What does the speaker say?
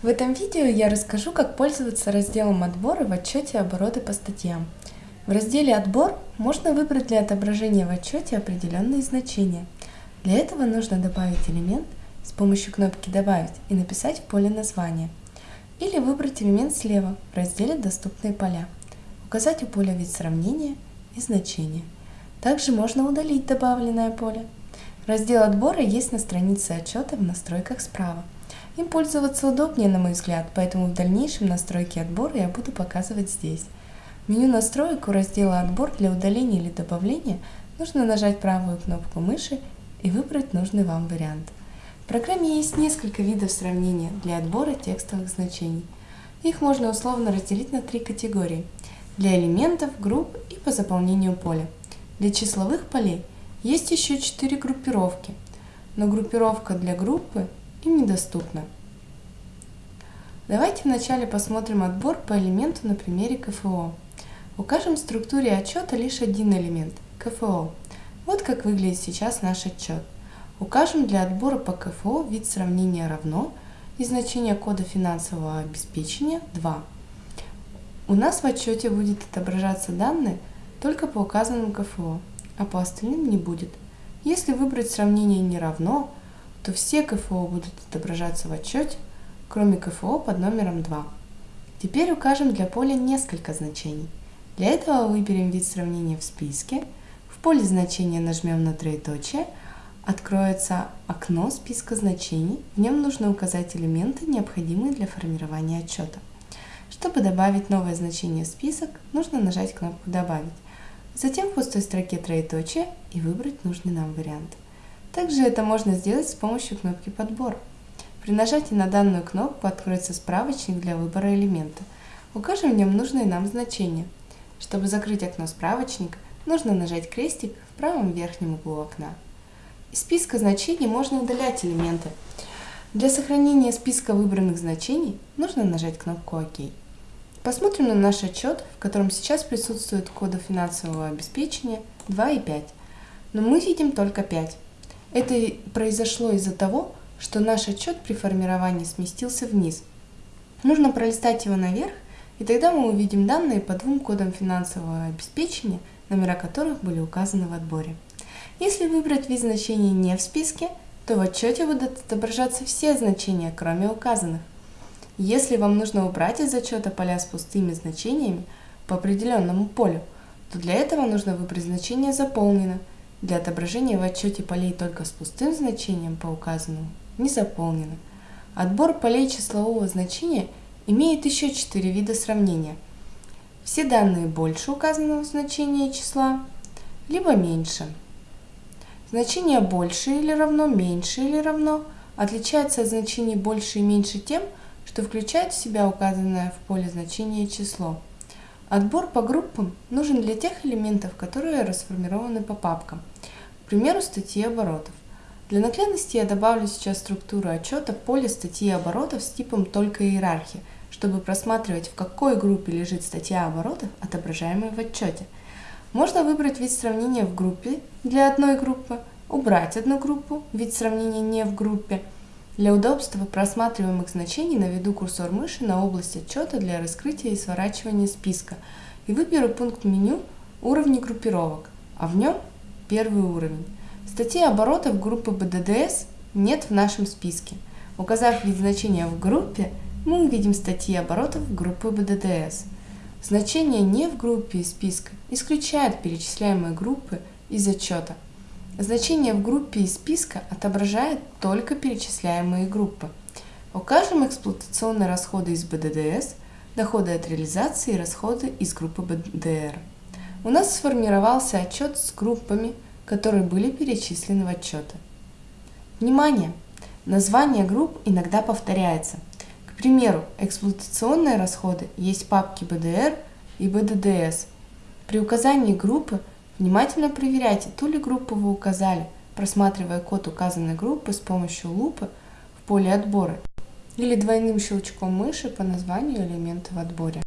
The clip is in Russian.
В этом видео я расскажу, как пользоваться разделом «Отборы» в отчете обороты по статьям. В разделе «Отбор» можно выбрать для отображения в отчете определенные значения. Для этого нужно добавить элемент с помощью кнопки «Добавить» и написать в поле название. Или выбрать элемент слева в разделе «Доступные поля», указать у поля вид сравнения и значение. Также можно удалить добавленное поле. Раздел отбора есть на странице отчета в настройках справа. Им пользоваться удобнее, на мой взгляд, поэтому в дальнейшем настройки отбора я буду показывать здесь. В меню настроек у раздела «Отбор» для удаления или добавления нужно нажать правую кнопку мыши и выбрать нужный вам вариант. В программе есть несколько видов сравнения для отбора текстовых значений. Их можно условно разделить на три категории – для элементов, групп и по заполнению поля. Для числовых полей есть еще четыре группировки, но группировка для группы им недоступна. Давайте вначале посмотрим отбор по элементу на примере КФО. Укажем в структуре отчета лишь один элемент – КФО. Вот как выглядит сейчас наш отчет. Укажем для отбора по КФО вид сравнения равно и значение кода финансового обеспечения 2. У нас в отчете будет отображаться данные только по указанным КФО, а по остальным не будет. Если выбрать сравнение не равно, то все КФО будут отображаться в отчете, кроме КФО под номером 2. Теперь укажем для поля несколько значений. Для этого выберем вид сравнения в списке, в поле значения нажмем на троеточие, откроется окно списка значений, в нем нужно указать элементы, необходимые для формирования отчета. Чтобы добавить новое значение в список, нужно нажать кнопку «Добавить», затем в пустой строке троеточие и выбрать нужный нам вариант. Также это можно сделать с помощью кнопки «Подбор». При нажатии на данную кнопку откроется справочник для выбора элемента. Укажем в нем нужные нам значения. Чтобы закрыть окно справочника, нужно нажать крестик в правом верхнем углу окна. Из списка значений можно удалять элементы. Для сохранения списка выбранных значений нужно нажать кнопку «Ок». Посмотрим на наш отчет, в котором сейчас присутствуют коды финансового обеспечения 2 и 5. Но мы видим только 5. Это произошло из-за того, что наш отчет при формировании сместился вниз. Нужно пролистать его наверх, и тогда мы увидим данные по двум кодам финансового обеспечения, номера которых были указаны в отборе. Если выбрать вид значений не в списке, то в отчете будут отображаться все значения, кроме указанных. Если вам нужно убрать из отчета поля с пустыми значениями по определенному полю, то для этого нужно выбрать значение «Заполнено», для отображения в отчете полей только с пустым значением по указанному не заполнено. Отбор полей числового значения имеет еще четыре вида сравнения. Все данные больше указанного значения числа, либо меньше. Значение больше или равно, меньше или равно отличается от значений больше и меньше тем, что включает в себя указанное в поле значение число. Отбор по группам нужен для тех элементов, которые расформированы по папкам, к примеру, статьи оборотов. Для наглядности я добавлю сейчас структуру отчета поле статьи оборотов с типом «Только иерархия», чтобы просматривать, в какой группе лежит статья оборотов, отображаемая в отчете. Можно выбрать вид сравнения в группе для одной группы, убрать одну группу, вид сравнения не в группе – для удобства просматриваемых значений наведу курсор мыши на область отчета для раскрытия и сворачивания списка и выберу пункт меню «Уровни группировок», а в нем первый уровень. Статьи оборотов группы BDDS нет в нашем списке. Указав вид значения в группе, мы увидим статьи оборотов группы BDDS. Значение не в группе списка исключает перечисляемые группы из отчета – Значение в группе из списка отображает только перечисляемые группы. Укажем эксплуатационные расходы из БДДС, доходы от реализации и расходы из группы БДР. У нас сформировался отчет с группами, которые были перечислены в отчеты. Внимание! Название групп иногда повторяется. К примеру, эксплуатационные расходы есть в папке БДР и БДДС. При указании группы Внимательно проверяйте, ту ли группу вы указали, просматривая код указанной группы с помощью лупы в поле отбора или двойным щелчком мыши по названию элемента в отборе.